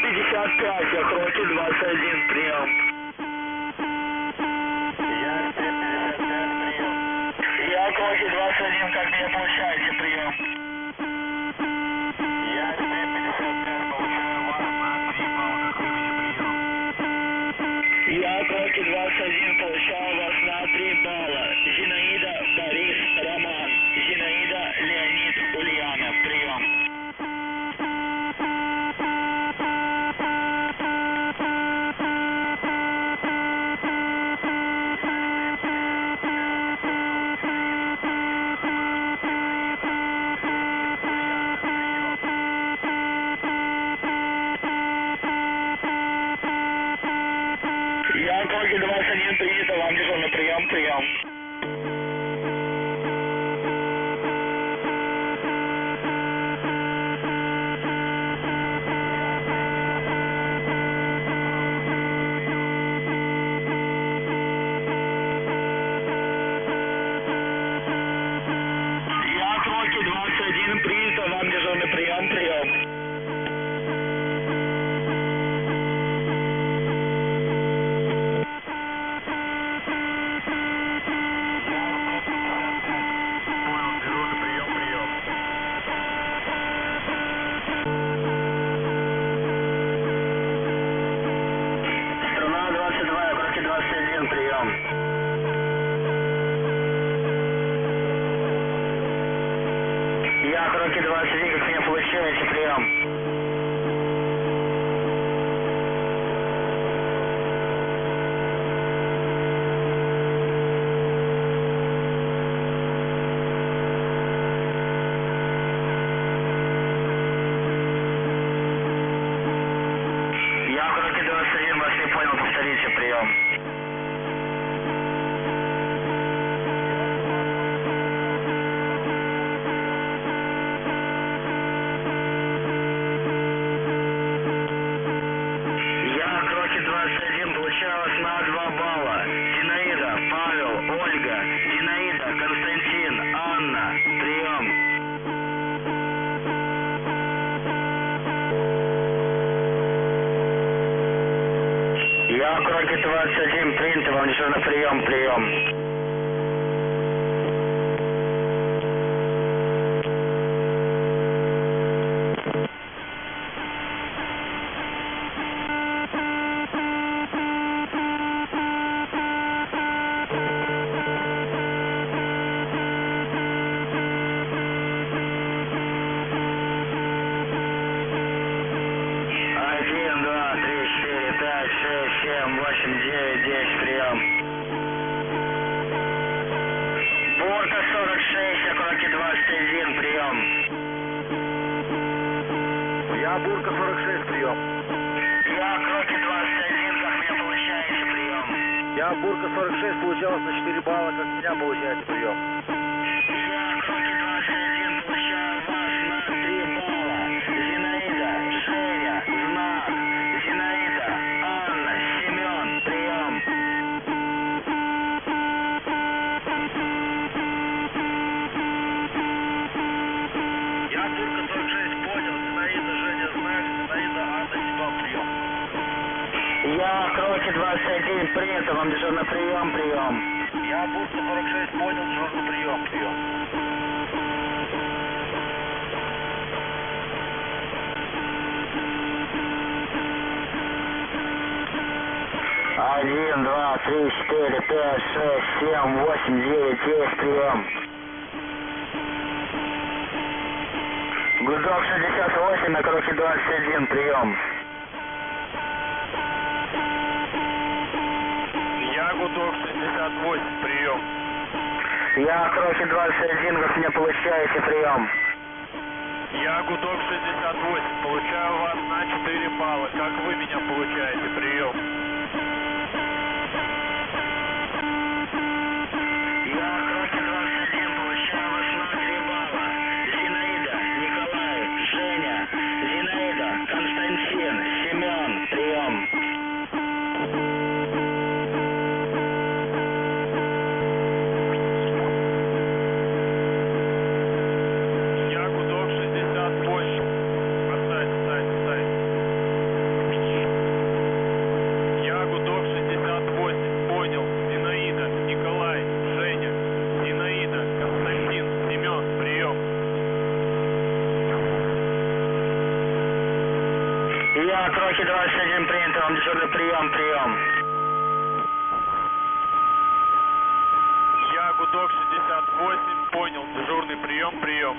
55, Охроки 21, прием. Я Охроки 21, принято, вам дежурный прием, прием. Я Кроки 21, как меня получаете, Кроки 21, принято, вам еще на прием, прием. 46, Окроки 21, прием. Я Бурка 46, прием. Я Окроки 21, как меня получаете, прием. Я Бурка 46, получалось на 4 балла, как меня получаете, прием. 21, принято, вам дежурный прием, прием. Я Бурка 46, понял. Дежурный прием, прием. Один, два, три, четыре, пять, шесть, семь, восемь, девять, десять, прием. Гудок 68, на Кроки 21, прием. Я Кроки 21, как меня получаете, прием. Я Гудок 68, получаю вас на 4 балла. Как вы меня получаете? Прием. Кроки 21 принято, вам дежурный прием, прием. Я Гудок 68, понял, дежурный прием, прием.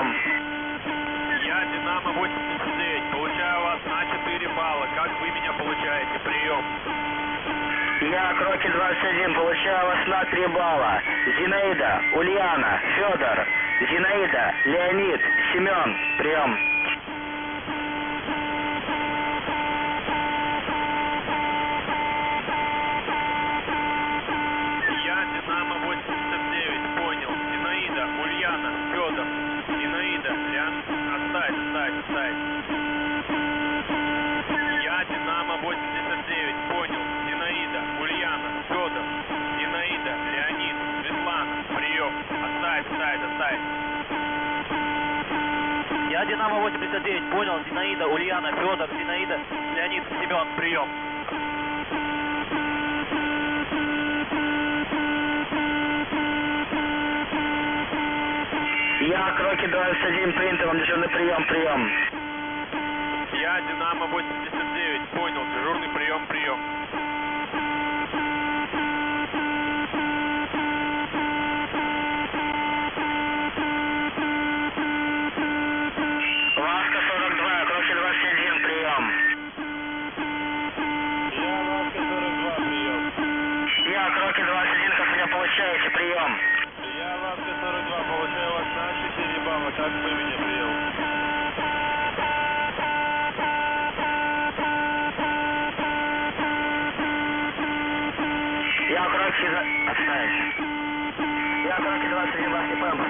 Прием. Я Динамо 89, получаю вас на 4 балла. Как вы меня получаете? Прием. Я Кроки 21, получаю вас на 3 балла. Зинаида, Ульяна, Федор, Зинаида, Леонид, Семен, прием. Оставь. Я Динамо 89, понял. Зинаида, Ульяна, Федор, Зинаида, Леонид, Светлана, прием. Оставь, оставь, оставь. Я Динамо 89, понял, Зинаида, Ульяна, Федор, Зинаида, Леонид, Семен, прием. 21, принято, вам дежурный прием, прием. Я Динамо 89, понял. Дежурный прием, прием. Отставить. Я 41 вас не помню.